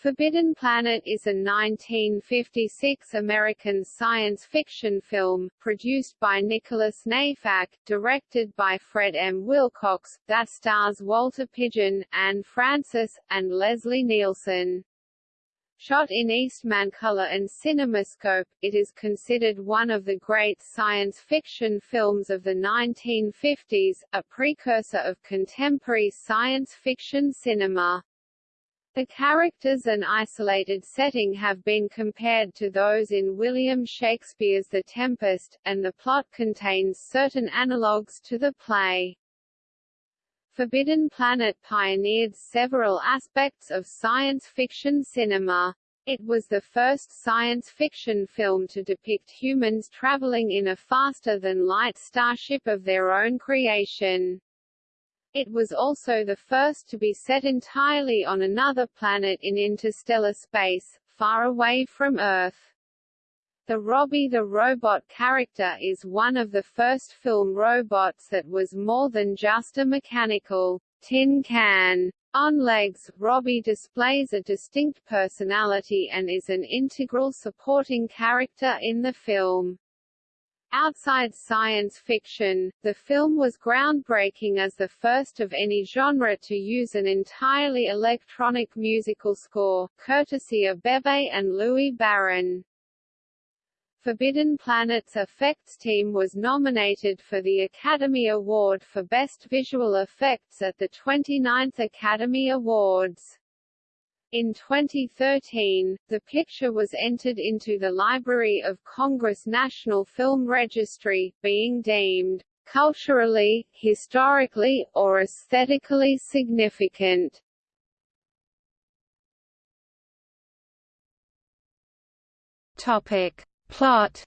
Forbidden Planet is a 1956 American science fiction film, produced by Nicholas Nayfack, directed by Fred M. Wilcox, that stars Walter Pidgeon, Anne Francis, and Leslie Nielsen. Shot in Eastman Color and CinemaScope, it is considered one of the great science fiction films of the 1950s, a precursor of contemporary science fiction cinema. The characters and isolated setting have been compared to those in William Shakespeare's The Tempest, and the plot contains certain analogues to the play. Forbidden Planet pioneered several aspects of science fiction cinema. It was the first science fiction film to depict humans traveling in a faster-than-light starship of their own creation. It was also the first to be set entirely on another planet in interstellar space, far away from Earth. The Robbie the Robot character is one of the first film robots that was more than just a mechanical tin can on legs. Robbie displays a distinct personality and is an integral supporting character in the film. Outside science fiction, the film was groundbreaking as the first of any genre to use an entirely electronic musical score, courtesy of Bebe and Louis Barron. Forbidden Planet's effects team was nominated for the Academy Award for Best Visual Effects at the 29th Academy Awards. In 2013, the picture was entered into the Library of Congress National Film Registry, being deemed culturally, historically, or aesthetically significant. Topic. Plot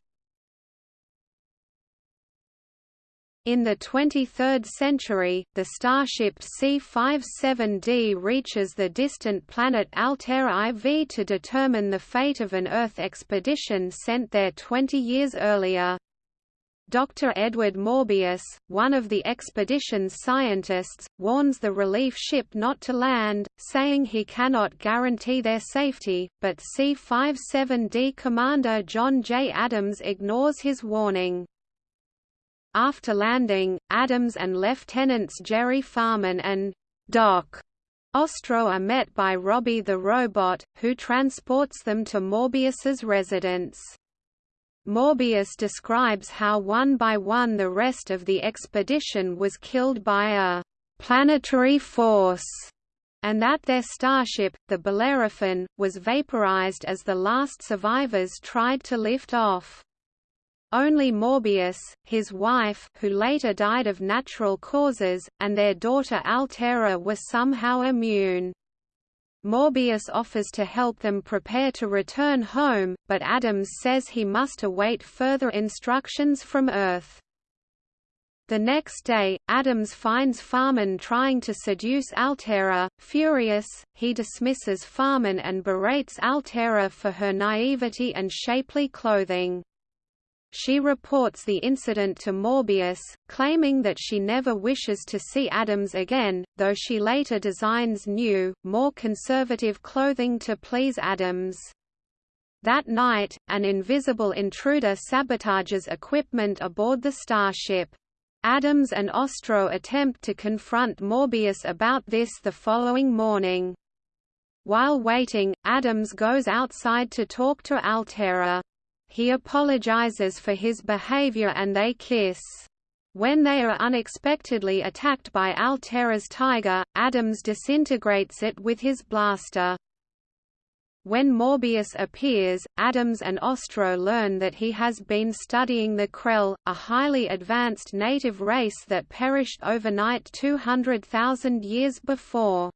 In the 23rd century, the starship C-57D reaches the distant planet Altair IV to determine the fate of an Earth expedition sent there 20 years earlier. Dr. Edward Morbius, one of the expedition's scientists, warns the relief ship not to land, saying he cannot guarantee their safety, but C-57D commander John J. Adams ignores his warning. After landing, Adams and Lieutenants Jerry Farman and Doc Ostro are met by Robbie the robot, who transports them to Morbius's residence. Morbius describes how one by one the rest of the expedition was killed by a planetary force, and that their starship, the Bellerophon, was vaporized as the last survivors tried to lift off. Only Morbius, his wife who later died of natural causes, and their daughter Altaira were somehow immune. Morbius offers to help them prepare to return home, but Adams says he must await further instructions from Earth. The next day, Adams finds Farman trying to seduce Altaira. Furious, he dismisses Farman and berates Altaira for her naivety and shapely clothing. She reports the incident to Morbius, claiming that she never wishes to see Adams again, though she later designs new, more conservative clothing to please Adams. That night, an invisible intruder sabotages equipment aboard the starship. Adams and Ostro attempt to confront Morbius about this the following morning. While waiting, Adams goes outside to talk to Altaira. He apologizes for his behavior and they kiss. When they are unexpectedly attacked by Altaira's tiger, Adams disintegrates it with his blaster. When Morbius appears, Adams and Ostro learn that he has been studying the Krell, a highly advanced native race that perished overnight 200,000 years before.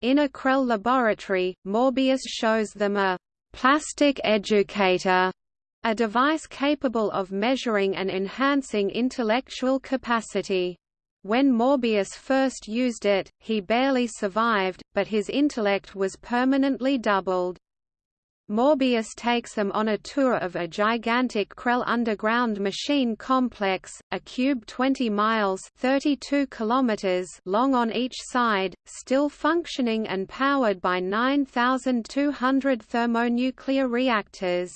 In a Krell laboratory, Morbius shows them a plastic educator a device capable of measuring and enhancing intellectual capacity. When Morbius first used it, he barely survived, but his intellect was permanently doubled. Morbius takes them on a tour of a gigantic Krell underground machine complex, a cube 20 miles 32 kilometers long on each side, still functioning and powered by 9,200 thermonuclear reactors.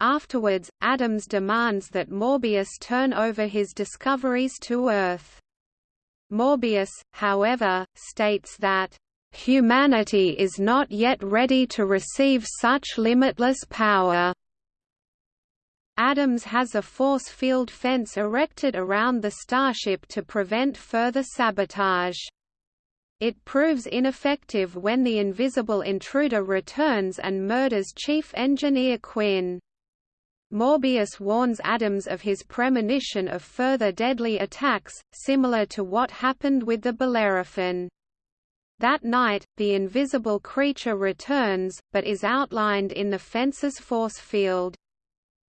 Afterwards, Adams demands that Morbius turn over his discoveries to Earth. Morbius, however, states that Humanity is not yet ready to receive such limitless power. Adams has a force field fence erected around the starship to prevent further sabotage. It proves ineffective when the invisible intruder returns and murders Chief Engineer Quinn. Morbius warns Adams of his premonition of further deadly attacks, similar to what happened with the Bellerophon. That night, the invisible creature returns, but is outlined in the fence's force field.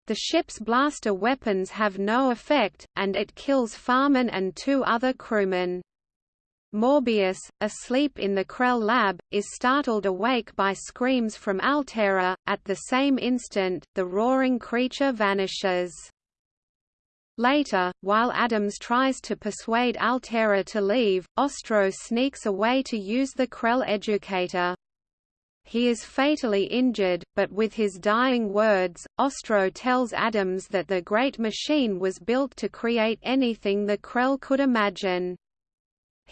The ship's blaster weapons have no effect, and it kills Farman and two other crewmen. Morbius, asleep in the Krell lab, is startled awake by screams from Altaira. At the same instant, the roaring creature vanishes. Later, while Adams tries to persuade Altaira to leave, Ostro sneaks away to use the Krell educator. He is fatally injured, but with his dying words, Ostro tells Adams that the Great Machine was built to create anything the Krell could imagine.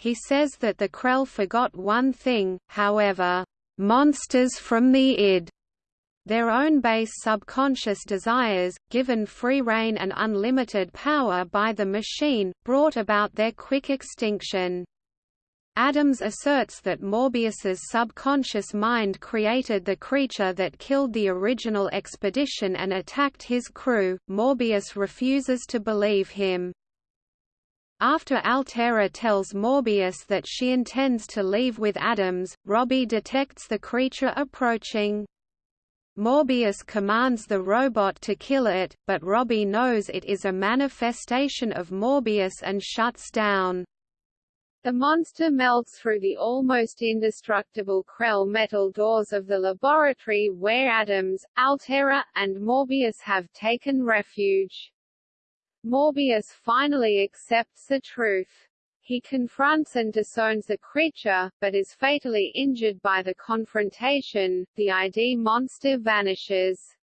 He says that the Krell forgot one thing, however, monsters from the id their own base subconscious desires, given free rein and unlimited power by the machine, brought about their quick extinction. Adams asserts that Morbius's subconscious mind created the creature that killed the original expedition and attacked his crew. Morbius refuses to believe him. After Altaira tells Morbius that she intends to leave with Adams, Robbie detects the creature approaching. Morbius commands the robot to kill it, but Robbie knows it is a manifestation of Morbius and shuts down. The monster melts through the almost indestructible Krell metal doors of the laboratory where Adams, Altaira, and Morbius have taken refuge. Morbius finally accepts the truth. He confronts and disowns the creature, but is fatally injured by the confrontation. The ID monster vanishes.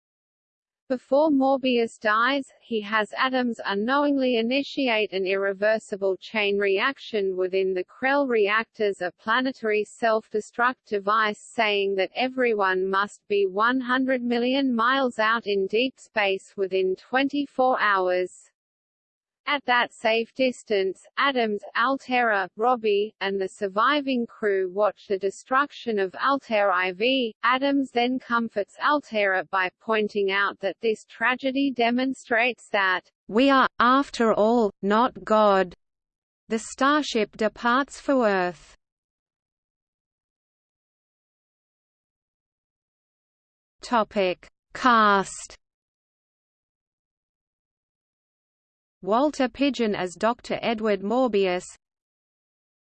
Before Morbius dies, he has Adams unknowingly initiate an irreversible chain reaction within the Krell reactors a planetary self-destruct device saying that everyone must be 100 million miles out in deep space within 24 hours. At that safe distance, Adams, Altaira, Robbie, and the surviving crew watch the destruction of Altair IV. Adams then comforts Altaira by pointing out that this tragedy demonstrates that, We are, after all, not God. The starship departs for Earth. Topic. Cast Walter Pidgeon as Dr. Edward Morbius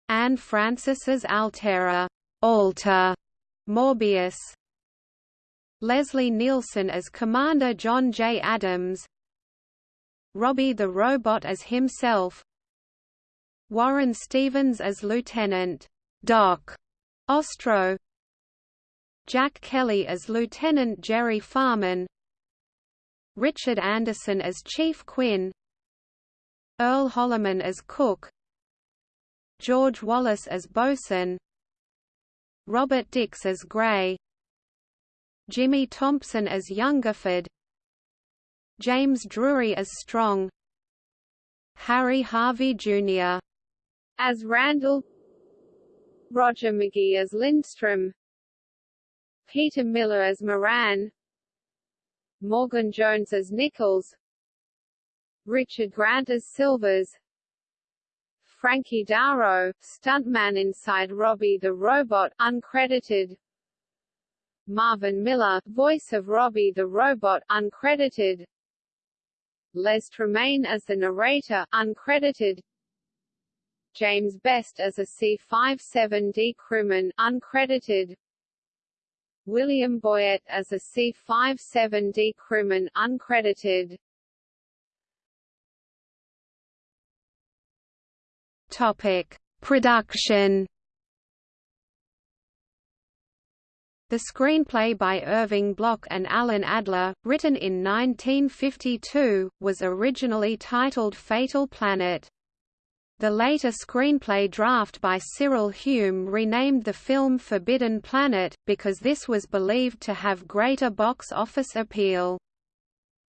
Anne Francis as Altaira Alta Morbius Leslie Nielsen as Commander John J. Adams Robbie the Robot as himself Warren Stevens as Lieutenant Doc Ostro Jack Kelly as Lieutenant Jerry Farman Richard Anderson as Chief Quinn Earl Holliman as cook George Wallace as bosun Robert Dix as Gray Jimmy Thompson as Youngerford James Drury as Strong Harry Harvey Jr. as Randall Roger McGee as Lindstrom Peter Miller as Moran Morgan Jones as Nichols Richard Grant as Silvers. Frankie Darro, stuntman inside Robbie the Robot uncredited. Marvin Miller, voice of Robbie the Robot uncredited. Les Tremayne as the narrator uncredited. James Best as a C-57D crewman uncredited. William Boyett as a C-57D crewman uncredited. Topic: Production The screenplay by Irving Bloch and Alan Adler, written in 1952, was originally titled Fatal Planet. The later screenplay draft by Cyril Hume renamed the film Forbidden Planet, because this was believed to have greater box office appeal.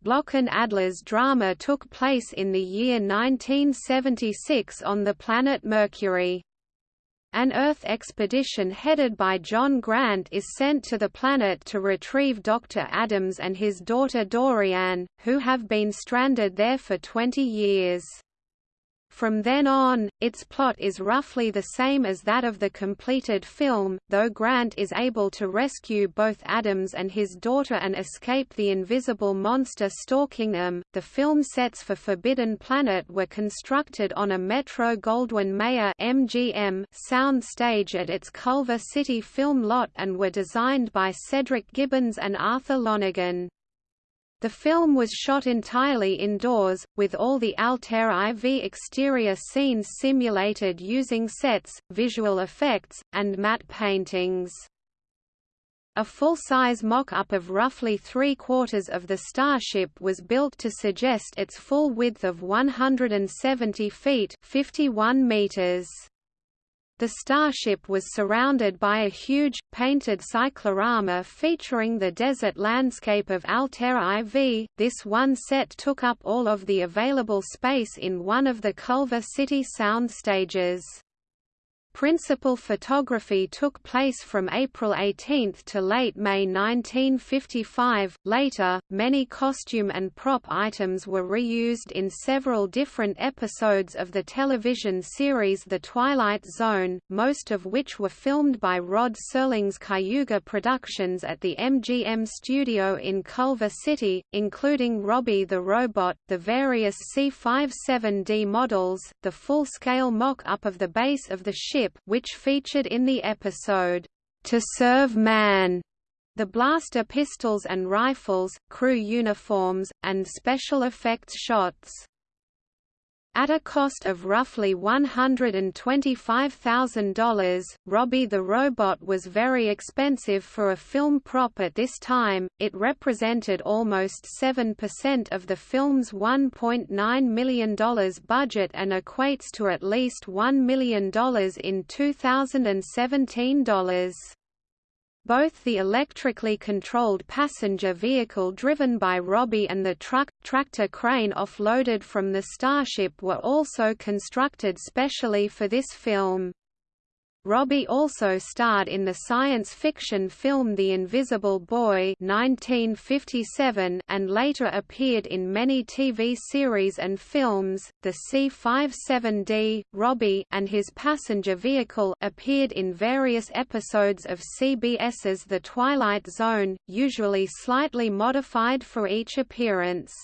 Bloch and Adler's drama took place in the year 1976 on the planet Mercury. An Earth expedition headed by John Grant is sent to the planet to retrieve Dr. Adams and his daughter Dorian, who have been stranded there for 20 years. From then on, its plot is roughly the same as that of the completed film, though Grant is able to rescue both Adams and his daughter and escape the invisible monster stalking them. The film sets for Forbidden Planet were constructed on a Metro Goldwyn Mayer (MGM) sound stage at its Culver City film lot and were designed by Cedric Gibbons and Arthur Lonergan. The film was shot entirely indoors, with all the Altair IV exterior scenes simulated using sets, visual effects, and matte paintings. A full-size mock-up of roughly three-quarters of the starship was built to suggest its full width of 170 feet 51 meters. The starship was surrounded by a huge, painted cyclorama featuring the desert landscape of Altair IV. This one set took up all of the available space in one of the Culver City sound stages. Principal photography took place from April 18 to late May 1955. Later, many costume and prop items were reused in several different episodes of the television series The Twilight Zone, most of which were filmed by Rod Serling's Cayuga Productions at the MGM studio in Culver City, including Robbie the Robot, the various C-57D models, the full-scale mock-up of the base of the ship which featured in the episode, To Serve Man, the blaster pistols and rifles, crew uniforms, and special effects shots. At a cost of roughly $125,000, Robbie the Robot was very expensive for a film prop at this time, it represented almost 7% of the film's $1.9 million budget and equates to at least $1 million in 2017 dollars. Both the electrically controlled passenger vehicle driven by Robbie and the truck tractor crane offloaded from the Starship were also constructed specially for this film. Robbie also starred in the science fiction film The Invisible Boy 1957 and later appeared in many TV series and films. The C-57D, Robbie and his passenger vehicle appeared in various episodes of CBS's The Twilight Zone, usually slightly modified for each appearance.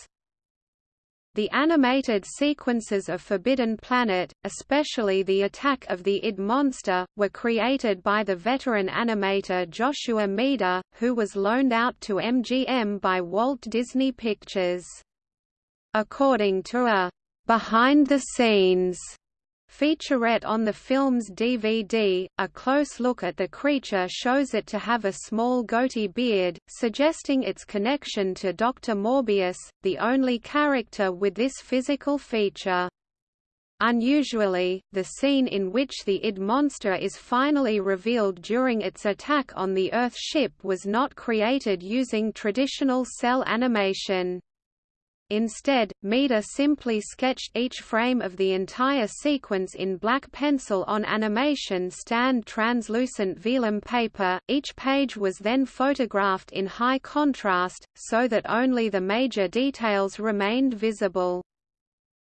The animated sequences of Forbidden Planet, especially the attack of the id monster, were created by the veteran animator Joshua Meador, who was loaned out to MGM by Walt Disney Pictures. According to a behind the scenes Featurette on the film's DVD, a close look at the creature shows it to have a small goatee beard, suggesting its connection to Dr. Morbius, the only character with this physical feature. Unusually, the scene in which the id monster is finally revealed during its attack on the Earth ship was not created using traditional cel animation. Instead, Meador simply sketched each frame of the entire sequence in black pencil on animation stand translucent vellum paper, each page was then photographed in high contrast, so that only the major details remained visible.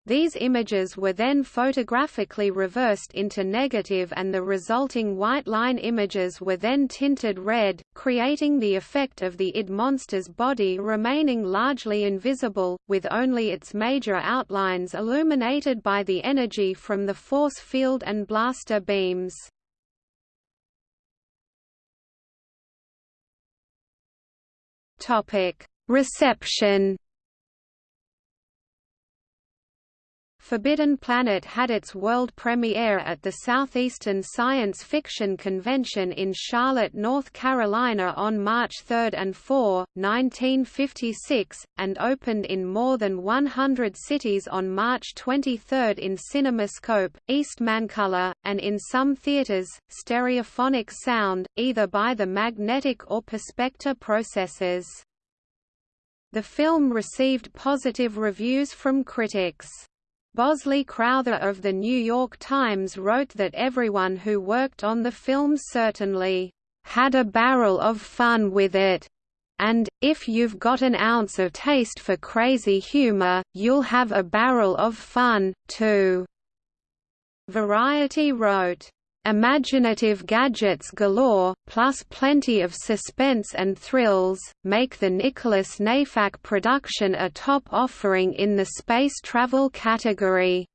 These images were then photographically reversed into negative and the resulting white line images were then tinted red, creating the effect of the id monster's body remaining largely invisible, with only its major outlines illuminated by the energy from the force field and blaster beams. Reception Forbidden Planet had its world premiere at the Southeastern Science Fiction Convention in Charlotte, North Carolina on March 3 and 4, 1956, and opened in more than 100 cities on March 23 in CinemaScope, Eastmancolor, and in some theaters, stereophonic sound, either by the magnetic or Perspecta processes. The film received positive reviews from critics. Bosley Crowther of The New York Times wrote that everyone who worked on the film certainly had a barrel of fun with it. And, if you've got an ounce of taste for crazy humor, you'll have a barrel of fun, too." Variety wrote, Imaginative gadgets galore, plus plenty of suspense and thrills, make the Nicholas Nayfack production a top offering in the space travel category.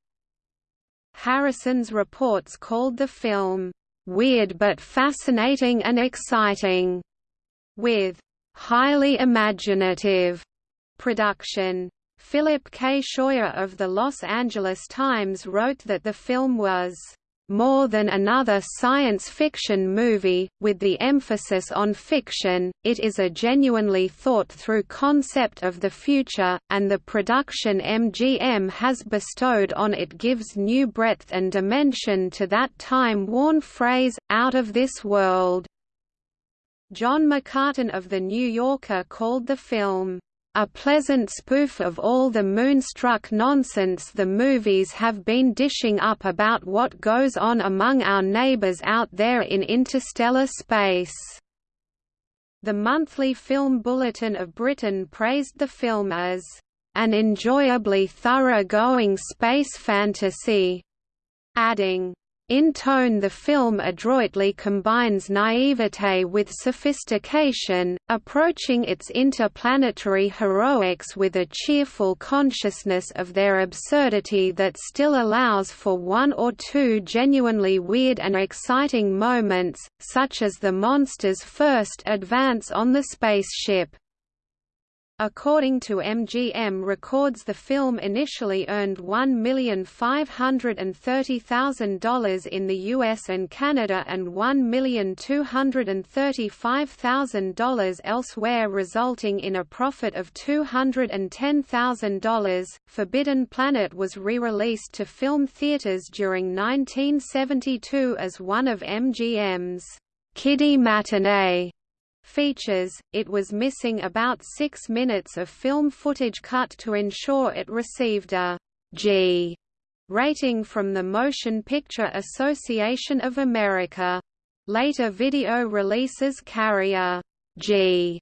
Harrison's reports called the film, "...weird but fascinating and exciting", with "...highly imaginative." production. Philip K. Scheuer of the Los Angeles Times wrote that the film was more than another science fiction movie, with the emphasis on fiction, it is a genuinely thought-through concept of the future, and the production MGM has bestowed on it gives new breadth and dimension to that time-worn phrase, out of this world. John McCarten of The New Yorker called the film, a pleasant spoof of all the moonstruck nonsense the movies have been dishing up about what goes on among our neighbors out there in interstellar space. The Monthly Film Bulletin of Britain praised the film as an enjoyably thorough-going space fantasy, adding, in tone the film adroitly combines naivete with sophistication, approaching its interplanetary heroics with a cheerful consciousness of their absurdity that still allows for one or two genuinely weird and exciting moments, such as the monster's first advance on the spaceship. According to MGM records the film initially earned $1,530,000 in the US and Canada and $1,235,000 elsewhere resulting in a profit of $210,000. Forbidden Planet was re-released to film theaters during 1972 as one of MGM's Kiddie Matinee features, it was missing about six minutes of film footage cut to ensure it received a G rating from the Motion Picture Association of America. Later video releases carry a G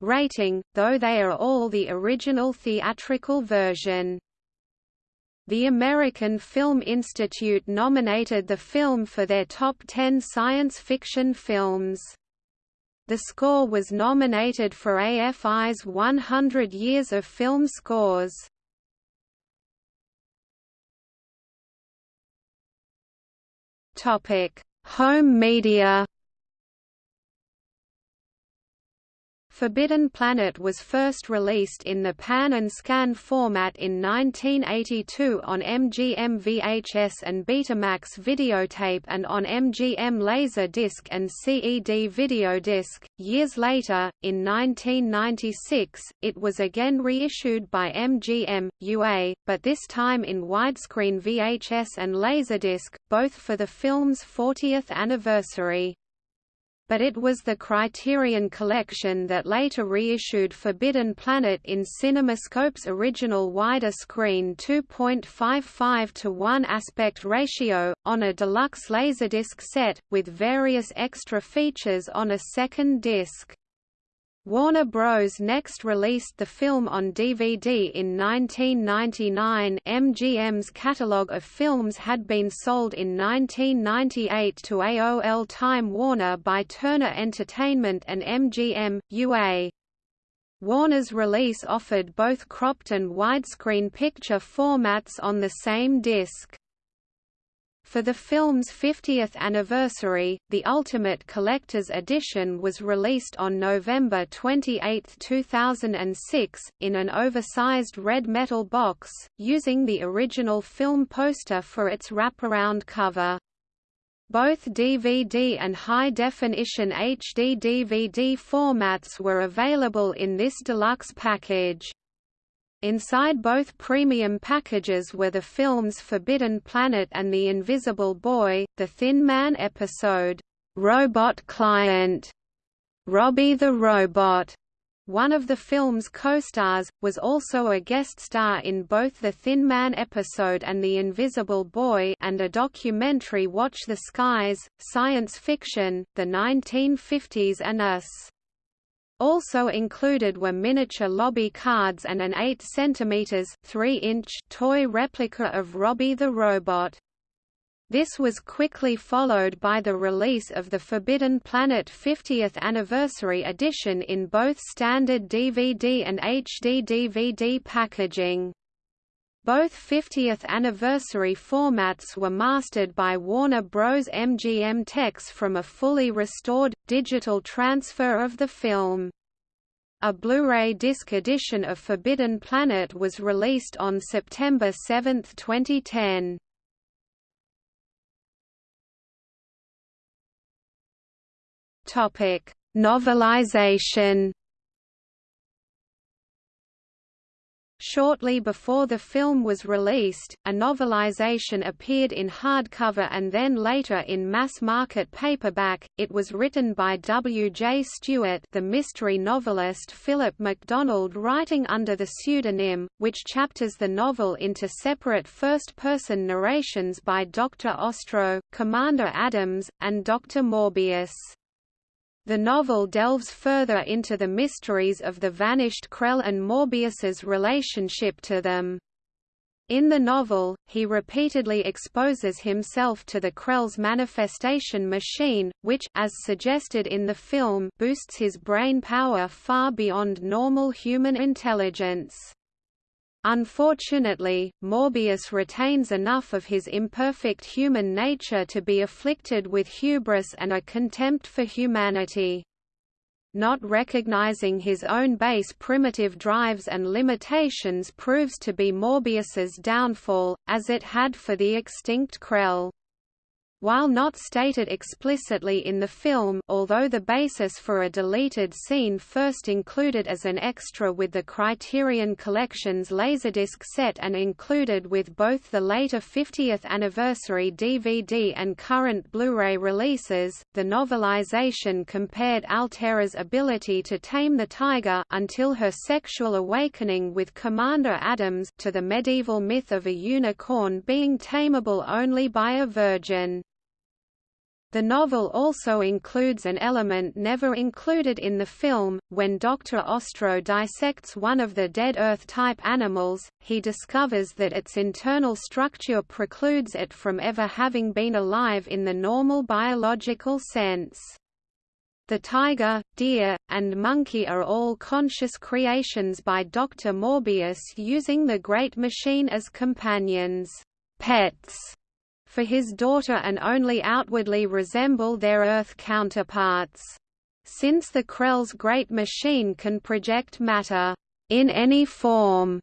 rating, though they are all the original theatrical version. The American Film Institute nominated the film for their top 10 science fiction films. The score was nominated for AFI's 100 Years of Film Scores. Topic: Home media. Forbidden Planet was first released in the Pan and Scan format in 1982 on MGM VHS and Betamax videotape and on MGM Laserdisc and CED videodisc. Years later, in 1996, it was again reissued by MGM, UA, but this time in widescreen VHS and Laserdisc, both for the film's 40th anniversary but it was the Criterion Collection that later reissued Forbidden Planet in CinemaScope's original wider screen 2.55 to 1 aspect ratio, on a deluxe Laserdisc set, with various extra features on a second disc. Warner Bros. next released the film on DVD in 1999 MGM's catalogue of films had been sold in 1998 to AOL Time Warner by Turner Entertainment and MGM, UA. Warner's release offered both cropped and widescreen picture formats on the same disc. For the film's 50th anniversary, the Ultimate Collector's Edition was released on November 28, 2006, in an oversized red metal box, using the original film poster for its wraparound cover. Both DVD and high-definition HD DVD formats were available in this deluxe package. Inside both premium packages were the films Forbidden Planet and The Invisible Boy, The Thin Man episode, Robot Client, Robbie the Robot. One of the film's co-stars, was also a guest star in both the Thin Man episode and The Invisible Boy and a documentary Watch the Skies, Science Fiction, The 1950s and Us. Also included were miniature lobby cards and an 8 cm 3-inch toy replica of Robbie the Robot. This was quickly followed by the release of the Forbidden Planet 50th Anniversary Edition in both standard DVD and HD DVD packaging. Both 50th anniversary formats were mastered by Warner Bros. MGM Tex from a fully restored, digital transfer of the film. A Blu-ray disc edition of Forbidden Planet was released on September 7, 2010. Topic: Novelization Shortly before the film was released, a novelization appeared in hardcover and then later in mass-market paperback. It was written by W. J. Stewart, the mystery novelist Philip MacDonald writing under the pseudonym, which chapters the novel into separate first-person narrations by Dr. Ostro, Commander Adams, and Dr. Morbius. The novel delves further into the mysteries of the vanished Krell and Morbius's relationship to them. In the novel, he repeatedly exposes himself to the Krell's manifestation machine, which as suggested in the film boosts his brain power far beyond normal human intelligence. Unfortunately, Morbius retains enough of his imperfect human nature to be afflicted with hubris and a contempt for humanity. Not recognizing his own base primitive drives and limitations proves to be Morbius's downfall, as it had for the extinct Krell. While not stated explicitly in the film although the basis for a deleted scene first included as an extra with the Criterion Collection's Laserdisc set and included with both the later 50th anniversary DVD and current Blu-ray releases, the novelization compared Altaira's ability to tame the tiger until her sexual awakening with Commander Adams to the medieval myth of a unicorn being tameable only by a virgin. The novel also includes an element never included in the film. When Dr. Ostro dissects one of the dead Earth-type animals, he discovers that its internal structure precludes it from ever having been alive in the normal biological sense. The tiger, deer, and monkey are all conscious creations by Dr. Morbius using the Great Machine as companions, pets, for his daughter and only outwardly resemble their Earth counterparts. Since the Krell's great machine can project matter in any form,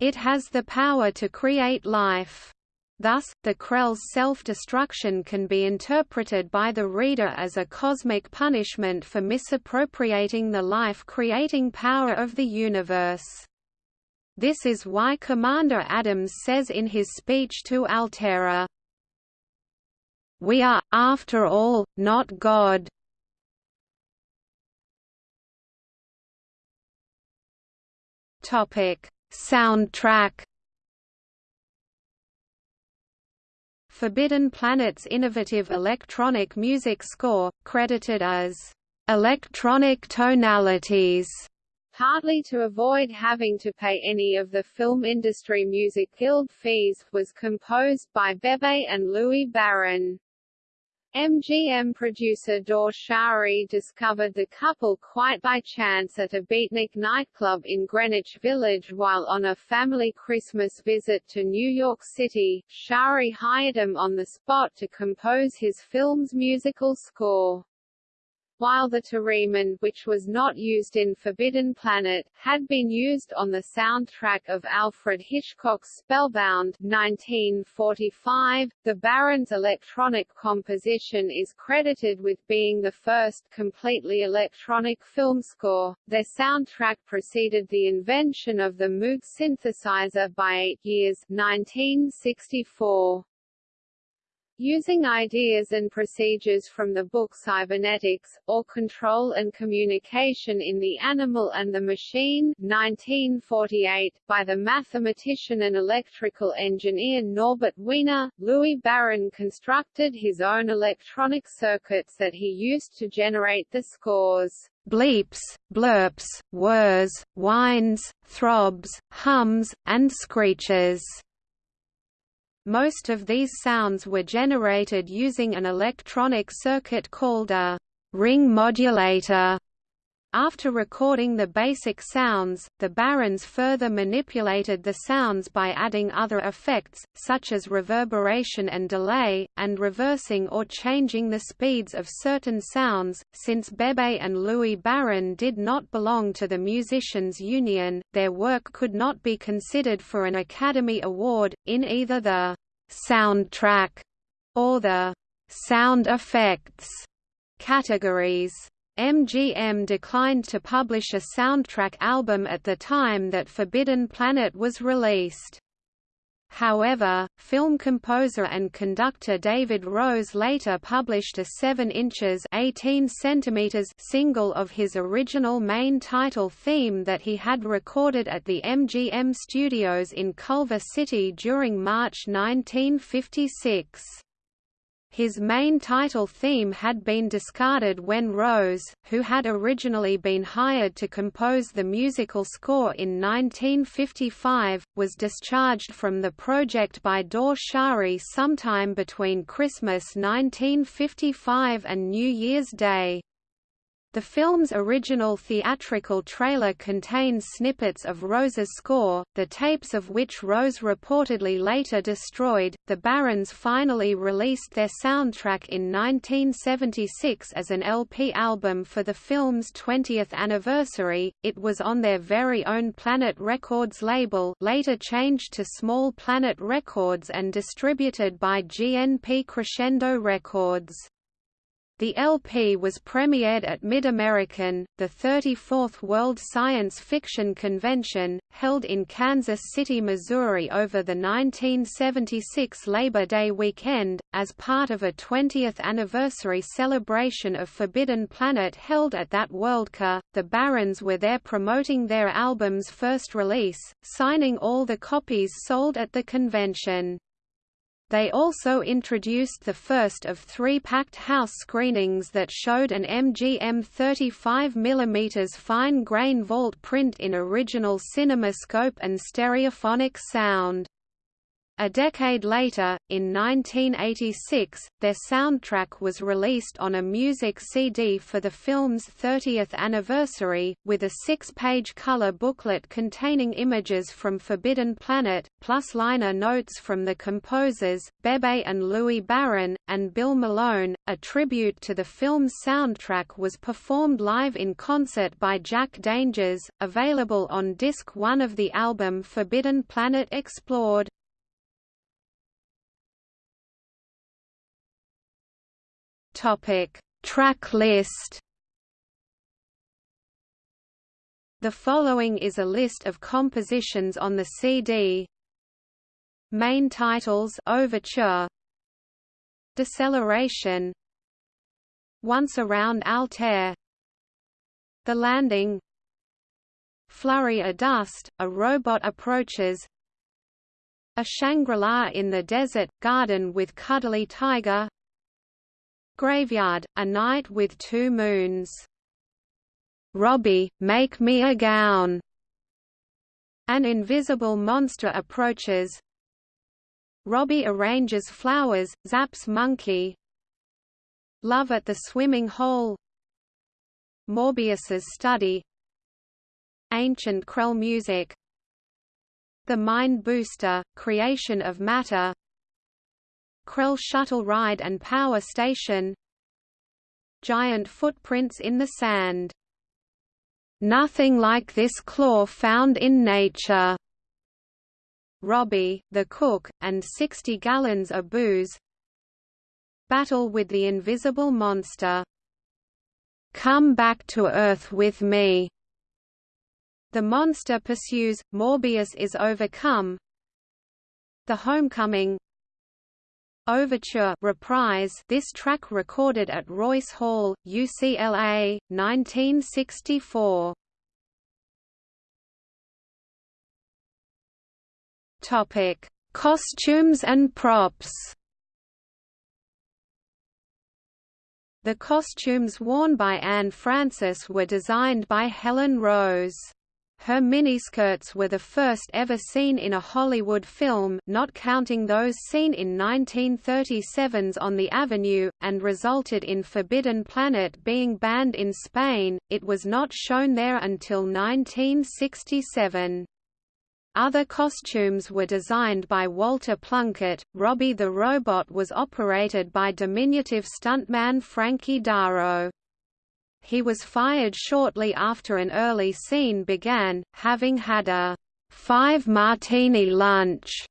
it has the power to create life. Thus, the Krell's self-destruction can be interpreted by the reader as a cosmic punishment for misappropriating the life-creating power of the universe. This is why Commander Adams says in his speech to Altaira, we are, after all, not God. Topic: Soundtrack. Forbidden Planet's innovative electronic music score, credited as electronic tonalities, partly to avoid having to pay any of the Film Industry Music Guild fees, was composed by Bebe and Louis Barron. MGM producer Dore Schary discovered the couple quite by chance at a beatnik nightclub in Greenwich Village while on a family Christmas visit to New York City. Schary hired him on the spot to compose his film's musical score while the theremin which was not used in Forbidden Planet, had been used on the soundtrack of Alfred Hitchcock's Spellbound 1945. The Barrons' electronic composition is credited with being the first completely electronic film score. Their soundtrack preceded the invention of the Moog synthesizer by eight years 1964. Using ideas and procedures from the book Cybernetics, or Control and Communication in the Animal and the Machine 1948, by the mathematician and electrical engineer Norbert Wiener, Louis Barron constructed his own electronic circuits that he used to generate the scores bleeps, blurps, whirs, whines, throbs, hums, and screeches. Most of these sounds were generated using an electronic circuit called a ring modulator. After recording the basic sounds, the Barrons further manipulated the sounds by adding other effects, such as reverberation and delay, and reversing or changing the speeds of certain sounds. Since Bebe and Louis Barron did not belong to the Musicians' Union, their work could not be considered for an Academy Award, in either the soundtrack or the sound effects categories. MGM declined to publish a soundtrack album at the time that Forbidden Planet was released. However, film composer and conductor David Rose later published a 7 inches 18 centimeters single of his original main title theme that he had recorded at the MGM studios in Culver City during March 1956. His main title theme had been discarded when Rose, who had originally been hired to compose the musical score in 1955, was discharged from the project by Dore Schary sometime between Christmas 1955 and New Year's Day. The film's original theatrical trailer contains snippets of Rose's score, the tapes of which Rose reportedly later destroyed. The Barrons finally released their soundtrack in 1976 as an LP album for the film's 20th anniversary. It was on their very own Planet Records label, later changed to Small Planet Records and distributed by GNP Crescendo Records. The LP was premiered at MidAmeriCon, the 34th World Science Fiction Convention, held in Kansas City, Missouri over the 1976 Labor Day weekend, as part of a 20th anniversary celebration of Forbidden Planet held at that Worldcon. The Barrons were there promoting their album's first release, signing all the copies sold at the convention. They also introduced the first of three packed house screenings that showed an MGM 35 mm fine-grain vault print in original CinemaScope and stereophonic sound. A decade later, in 1986, their soundtrack was released on a music CD for the film's 30th anniversary, with a six-page color booklet containing images from Forbidden Planet, plus liner notes from the composers, Bebe and Louis Barron, and Bill Malone. A tribute to the film's soundtrack was performed live in concert by Jack Dangers, available on disc one of the album Forbidden Planet Explored. Topic: Track list. The following is a list of compositions on the CD. Main titles: Overture, Deceleration, Once Around Altair, The Landing, Flurry of Dust, a robot approaches, A Shangri-La in the Desert, Garden with Cuddly Tiger, Graveyard, A Night with Two Moons. Robbie, make me a gown. An invisible monster approaches. Robbie arranges flowers, zaps monkey. Love at the Swimming Hole Morbius's Study Ancient Krell Music The Mind Booster, Creation of Matter Krell Shuttle Ride and Power Station Giant Footprints in the Sand Nothing like this claw found in nature. Robbie, the cook, and 60 gallons of booze. Battle with the invisible monster. Come back to Earth with me. The monster pursues, Morbius is overcome. The Homecoming Overture reprise this track recorded at Royce Hall, UCLA, 1964. Topic: Costumes and props. The costumes worn by Anne Francis were designed by Helen Rose. Her miniskirts were the first ever seen in a Hollywood film not counting those seen in 1937's On the Avenue, and resulted in Forbidden Planet being banned in Spain, it was not shown there until 1967. Other costumes were designed by Walter Plunkett. Robby the Robot was operated by diminutive stuntman Frankie Darro. He was fired shortly after an early scene began, having had a five-martini lunch.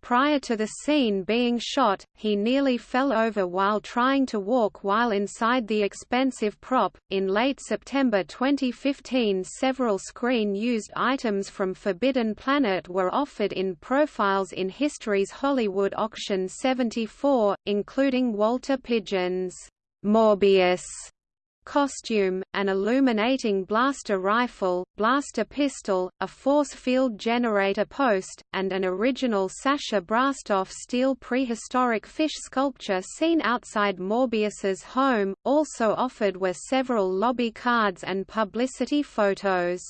Prior to the scene being shot, he nearly fell over while trying to walk while inside the expensive prop. In late September 2015, several screen used items from Forbidden Planet were offered in Profiles in History's Hollywood Auction 74, including Walter Pidgeon's Morbius costume, an illuminating blaster rifle, blaster pistol, a force field generator post, and an original Sasha Brastoff steel prehistoric fish sculpture seen outside Morbius's home. Also offered were several lobby cards and publicity photos.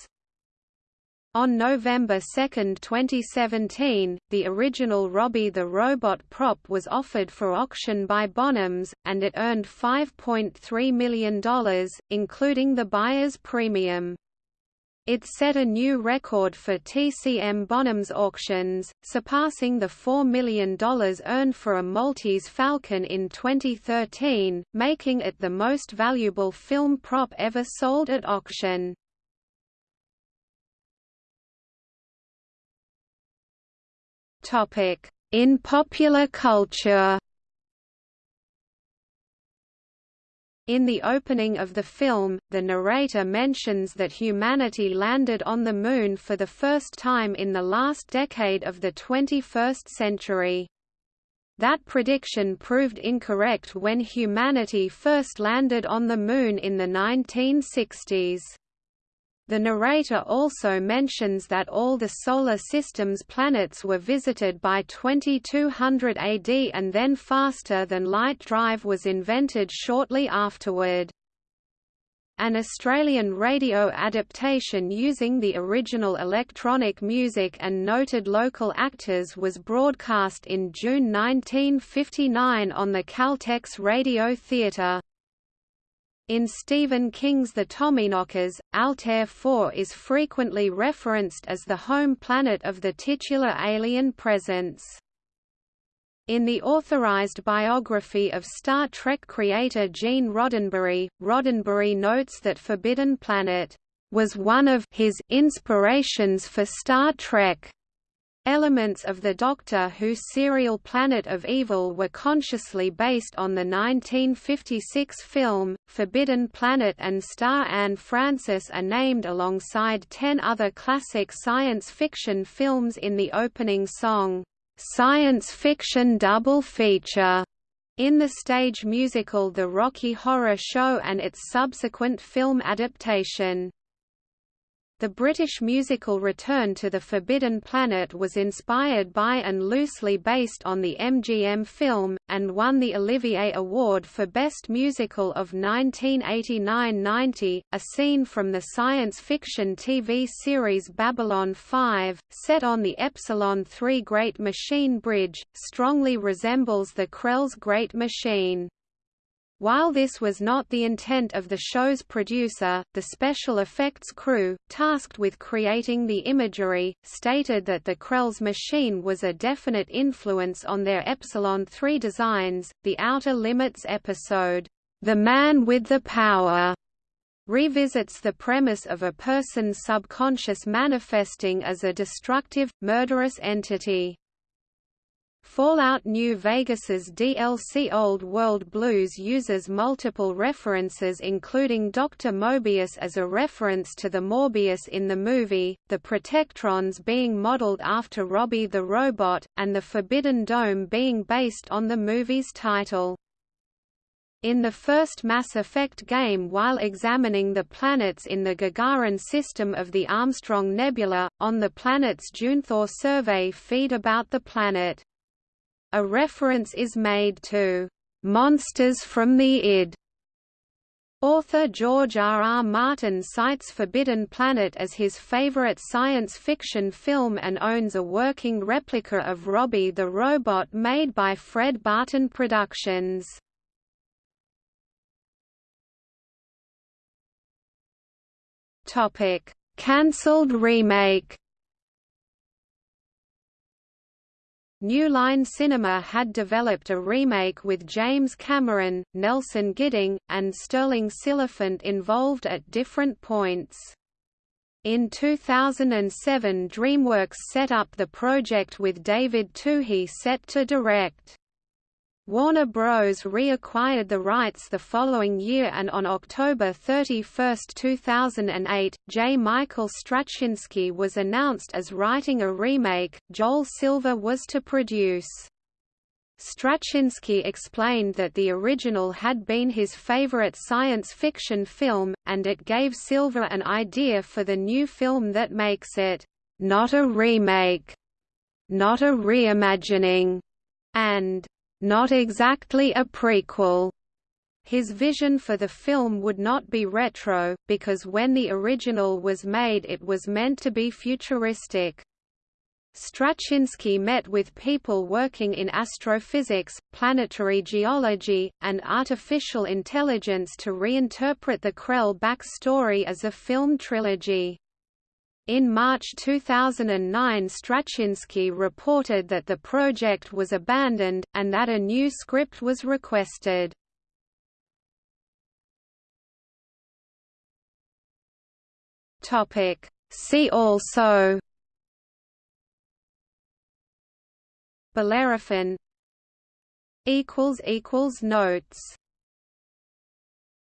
On November 2, 2017, the original Robby the Robot prop was offered for auction by Bonhams, and it earned $5.3 million, including the buyer's premium. It set a new record for TCM Bonhams auctions, surpassing the $4 million earned for a Maltese Falcon in 2013, making it the most valuable film prop ever sold at auction. In popular culture. In the opening of the film, the narrator mentions that humanity landed on the Moon for the first time in the last decade of the 21st century. That prediction proved incorrect when humanity first landed on the Moon in the 1960s. The narrator also mentions that all the Solar System's planets were visited by 2200 AD and then faster-than-light drive was invented shortly afterward. An Australian radio adaptation using the original electronic music and noted local actors was broadcast in June 1959 on the Caltex Radio Theatre. In Stephen King's The Tommyknockers, Altair 4 is frequently referenced as the home planet of the titular alien presence. In the authorized biography of Star Trek creator Gene Roddenberry, Roddenberry notes that Forbidden Planet was one of his inspirations for Star Trek. Elements of the Doctor Who serial Planet of Evil were consciously based on the 1956 film, Forbidden Planet and star Anne Francis are named alongside ten other classic science fiction films in the opening song, "'Science Fiction Double Feature' in the stage musical The Rocky Horror Show and its subsequent film adaptation. The British musical Return to the Forbidden Planet was inspired by and loosely based on the MGM film, and won the Olivier Award for Best Musical of 1989–90. A scene from the science fiction TV series Babylon 5, set on the Epsilon 3 Great Machine Bridge, strongly resembles the Krell's Great Machine. While this was not the intent of the show's producer, the special effects crew, tasked with creating the imagery, stated that the Krell's machine was a definite influence on their Epsilon 3 designs. The Outer Limits episode, The Man with the Power, revisits the premise of a person's subconscious manifesting as a destructive, murderous entity. Fallout New Vegas's DLC Old World Blues uses multiple references including Dr. Mobius as a reference to the Morbius in the movie, the Protectrons being modeled after Robby the Robot, and the Forbidden Dome being based on the movie's title. In the first Mass Effect game while examining the planets in the Gagarin system of the Armstrong Nebula, on the planet's Junthor survey feed about the planet. A reference is made to "...monsters from the id." Author George R. R. Martin cites Forbidden Planet as his favorite science fiction film and owns a working replica of Robby the Robot made by Fred Barton Productions. Cancelled remake New Line Cinema had developed a remake with James Cameron, Nelson Gidding, and Sterling Silliphant involved at different points. In 2007 DreamWorks set up the project with David Twohy set to direct. Warner Bros. reacquired the rights the following year and on October 31, 2008, J. Michael Straczynski was announced as writing a remake, Joel Silver was to produce. Straczynski explained that the original had been his favorite science fiction film, and it gave Silver an idea for the new film that makes it, "...not a remake, not a reimagining," and not exactly a prequel. His vision for the film would not be retro, because when the original was made it was meant to be futuristic. Straczynski met with people working in astrophysics, planetary geology, and artificial intelligence to reinterpret the Krell backstory as a film trilogy. In March 2009 Straczynski reported that the project was abandoned, and that a new script was requested. See also Bellerophon Notes